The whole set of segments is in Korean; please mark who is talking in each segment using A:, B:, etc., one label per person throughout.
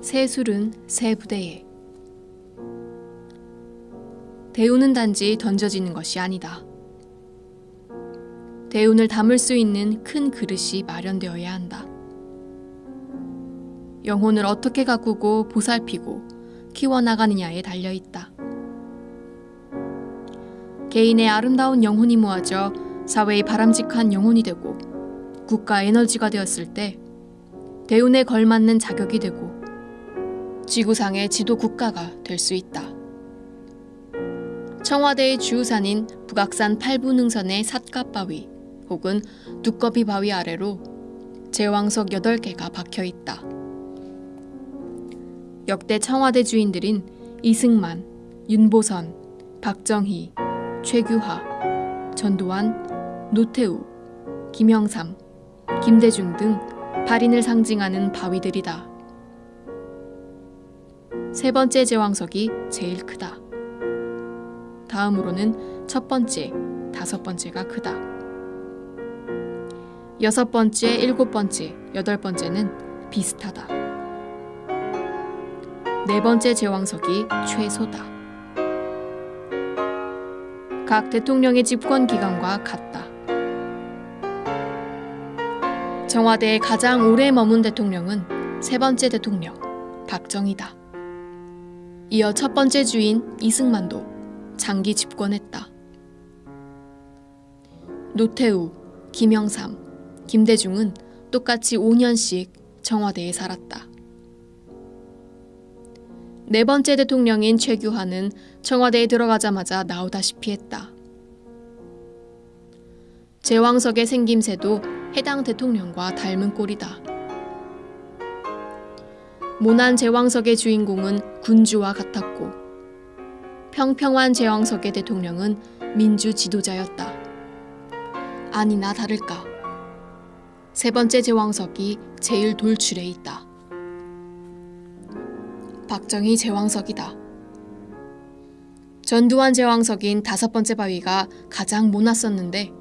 A: 새 술은 새 부대에 대우는 단지 던져지는 것이 아니다. 대운을 담을 수 있는 큰 그릇이 마련되어야 한다. 영혼을 어떻게 가꾸고 보살피고 키워나가느냐에 달려 있다. 개인의 아름다운 영혼이 모아져 사회의 바람직한 영혼이 되고 국가 에너지가 되었을 때 대운에 걸맞는 자격이 되고 지구상의 지도 국가가 될 수 있다. 청와대의 주우산인 북악산 팔부능선의 삿갓바위 혹은 두꺼비 바위 아래로 제왕석 8개가 박혀 있다. 역대 청와대 주인들인 이승만, 윤보선, 박정희, 최규하, 전두환, 노태우, 김영삼, 김대중 등 발인을 상징하는 바위들이다. 세 번째 제왕석이 제일 크다. 다음으로는 첫 번째, 다섯 번째가 크다. 여섯 번째, 일곱 번째, 여덟 번째는 비슷하다. 네 번째 제왕석이 최소다. 각 대통령의 집권 기간과 같다. 청와대에 가장 오래 머문 대통령은 세 번째 대통령 박정희다. 이어 첫 번째 주인 이승만도 장기 집권했다. 노태우, 김영삼, 김대중은 똑같이 5년씩 청와대에 살았다. 네 번째 대통령인 최규하는 청와대에 들어가자마자 나오다시피 했다. 제왕석의 생김새도 해당 대통령과 닮은 꼴이다. 모난 제왕석의 주인공은 군주와 같았고 평평한 제왕석의 대통령은 민주 지도자였다. 아니나 다를까. 세 번째 제왕석이 제일 돌출해 있다. 박정희 제왕석이다. 전두환 제왕석인 다섯 번째 바위가 가장 모났었는데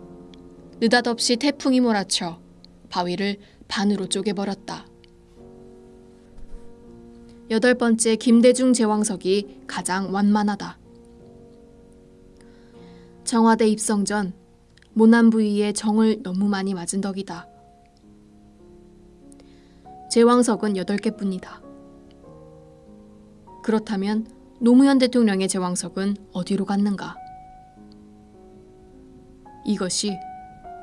A: 느닷없이 태풍이 몰아쳐 바위를 반으로 쪼개버렸다. 여덟 번째 김대중 제왕석이 가장 완만하다. 청와대 입성 전 모난 부위에 정을 너무 많이 맞은 덕이다. 제왕석은 여덟 개뿐이다. 그렇다면 노무현 대통령의 제왕석은 어디로 갔는가? 이것이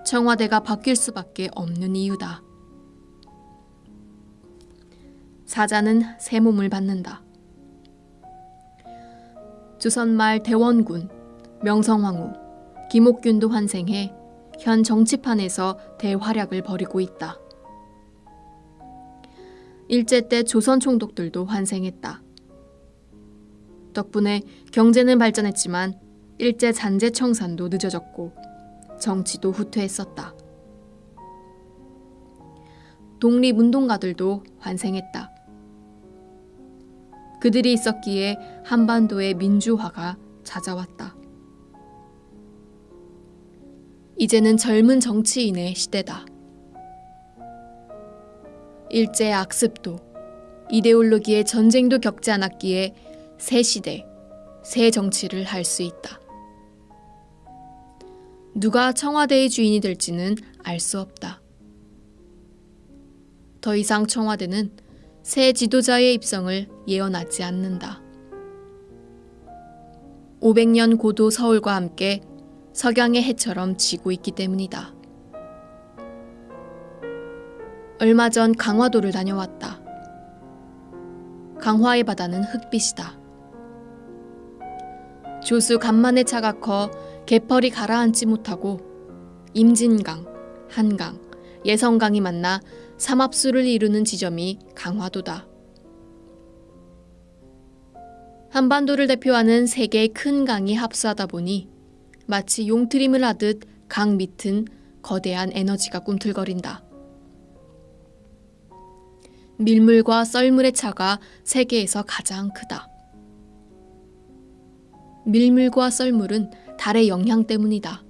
A: 청와대가 바뀔 수밖에 없는 이유다. 사자는 새 몸을 받는다. 조선말 대원군, 명성황후, 김옥균도 환생해 현 정치판에서 대활약을 벌이고 있다. 일제 때 조선 총독들도 환생했다. 덕분에 경제는 발전했지만 일제 잔재 청산도 늦어졌고 정치도 후퇴했었다. 독립운동가들도 환생했다. 그들이 있었기에 한반도의 민주화가 찾아왔다. 이제는 젊은 정치인의 시대다. 일제 악습도 이데올로기의 전쟁도 겪지 않았기에 새 시대, 새 정치를 할 수 있다. 누가 청와대의 주인이 될지는 알 수 없다. 더 이상 청와대는 새 지도자의 입성을 예언하지 않는다. 500년 고도 서울과 함께 석양의 해처럼 지고 있기 때문이다. 얼마 전 강화도를 다녀왔다. 강화의 바다는 흑빛이다. 조수 간만에 차가 커 개펄이 가라앉지 못하고 임진강, 한강, 예성강이 만나 삼합수를 이루는 지점이 강화도다. 한반도를 대표하는 세 개의 큰 강이 합수하다 보니 마치 용트림을 하듯 강 밑은 거대한 에너지가 꿈틀거린다. 밀물과 썰물의 차가 세계에서 가장 크다. 밀물과 썰물은 달의 영향 때문이다.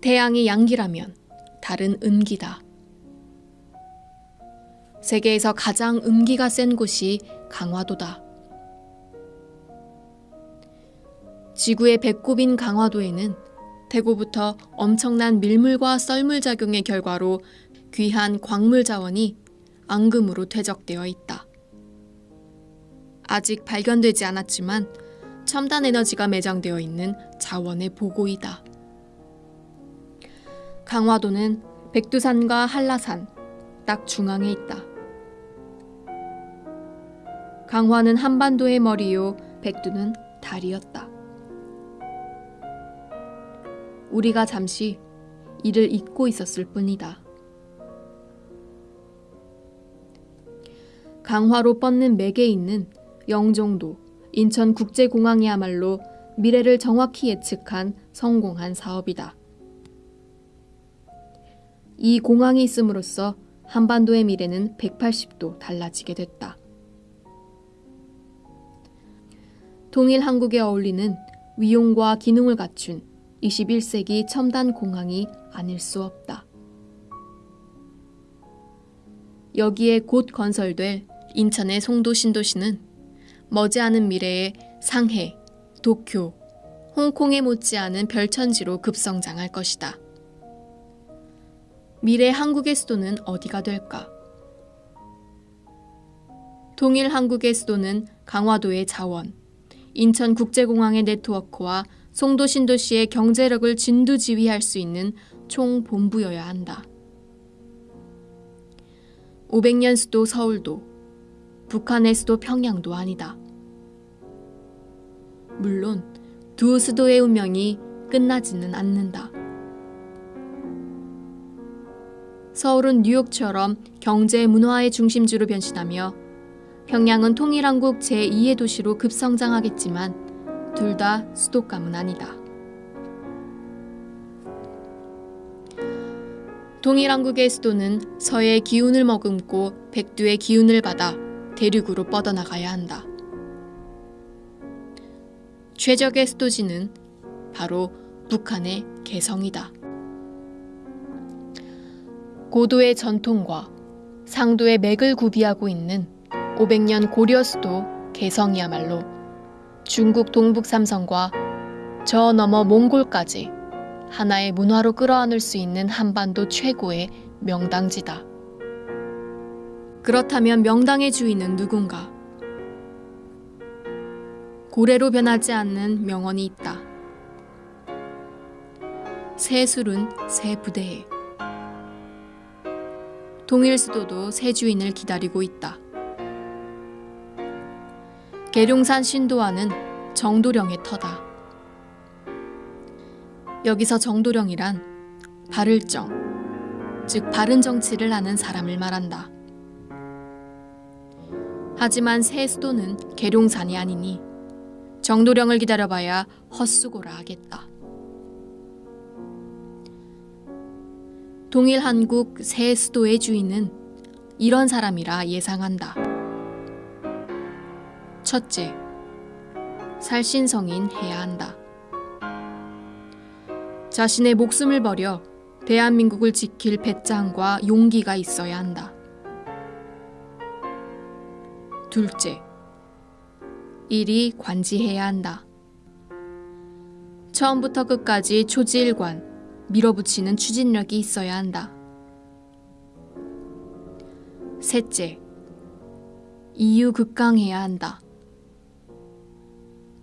A: 태양이 양기라면 달은 음기다. 세계에서 가장 음기가 센 곳이 강화도다. 지구의 배꼽인 강화도에는 대구부터 엄청난 밀물과 썰물 작용의 결과로 귀한 광물 자원이 앙금으로 퇴적되어 있다. 아직 발견되지 않았지만 첨단 에너지가 매장되어 있는 자원의 보고이다. 강화도는 백두산과 한라산 딱 중앙에 있다. 강화는 한반도의 머리요, 백두는 달이었다. 우리가 잠시 이를 잊고 있었을 뿐이다. 강화로 뻗는 맥에 있는 영종도, 인천국제공항이야말로 미래를 정확히 예측한 성공한 사업이다. 이 공항이 있음으로써 한반도의 미래는 180도 달라지게 됐다. 통일 한국에 어울리는 위용과 기능을 갖춘 21세기 첨단 공항이 아닐 수 없다. 여기에 곧 건설될 인천의 송도 신도시는 머지않은 미래에 상해, 도쿄, 홍콩에 못지않은 별천지로 급성장할 것이다. 미래 한국의 수도는 어디가 될까? 동일 한국의 수도는 강화도의 자원, 인천국제공항의 네트워크와 송도 신도시의 경제력을 진두지휘할 수 있는 총본부여야 한다. 500년 수도 서울도, 북한의 수도 평양도 아니다. 물론 두 수도의 운명이 끝나지는 않는다. 서울은 뉴욕처럼 경제 문화의 중심지로 변신하며 평양은 통일한국 제2의 도시로 급성장하겠지만 둘 다 수도감은 아니다. 동일한국의 수도는 서의 기운을 머금고 백두의 기운을 받아 대륙으로 뻗어나가야 한다. 최적의 수도지는 바로 북한의 개성이다. 고도의 전통과 상도의 맥을 구비하고 있는 500년 고려 수도 개성이야말로 중국 동북 삼성과 저 너머 몽골까지 하나의 문화로 끌어안을 수 있는 한반도 최고의 명당지다. 그렇다면 명당의 주인은 누군가? 고래로 변하지 않는 명언이 있다. 새 술은 새 부대에. 동일 수도도 새 주인을 기다리고 있다. 계룡산 신도와는 정도령의 터다. 여기서 정도령이란 바를 정, 즉 바른 정치를 하는 사람을 말한다. 하지만 새 수도는 계룡산이 아니니 정도령을 기다려봐야 헛수고라 하겠다. 동일 한국 새 수도의 주인은 이런 사람이라 예상한다. 첫째, 살신성인 해야 한다. 자신의 목숨을 버려 대한민국을 지킬 배짱과 용기가 있어야 한다. 둘째, 일이 관지해야 한다. 처음부터 끝까지 초지일관, 밀어붙이는 추진력이 있어야 한다. 셋째, 이유 극강해야 한다.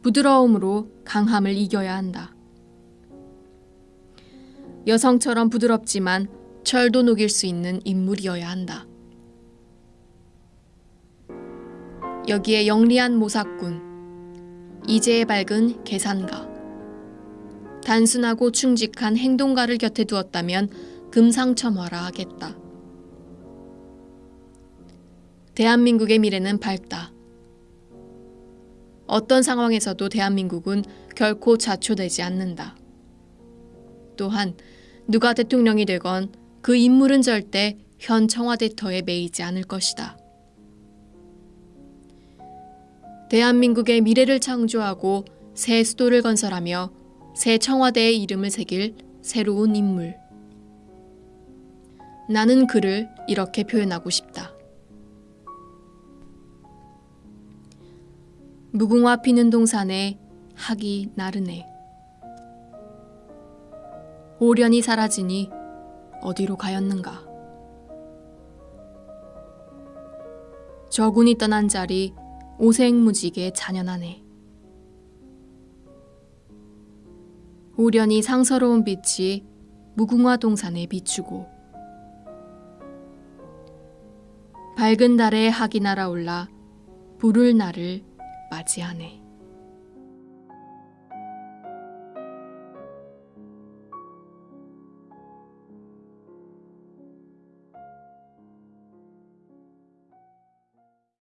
A: 부드러움으로 강함을 이겨야 한다. 여성처럼 부드럽지만 철도 녹일 수 있는 인물이어야 한다. 여기에 영리한 모사꾼, 이제에 밝은 계산가, 단순하고 충직한 행동가를 곁에 두었다면 금상첨화라 하겠다. 대한민국의 미래는 밝다. 어떤 상황에서도 대한민국은 결코 좌초되지 않는다. 또한 누가 대통령이 되건 그 인물은 절대 현 청와대 터에 매이지 않을 것이다. 대한민국의 미래를 창조하고 새 수도를 건설하며 새 청와대의 이름을 새길 새로운 인물. 나는 그를 이렇게 표현하고 싶다. 무궁화 피는 동산에 학이 나르네. 오련이 사라지니 어디로 가였는가. 저군이 떠난 자리 오색무지게 잔연하네. 오련이 상서로운 빛이 무궁화 동산에 비추고 밝은 달에 학이 날아올라 불을 나를 맞이하네.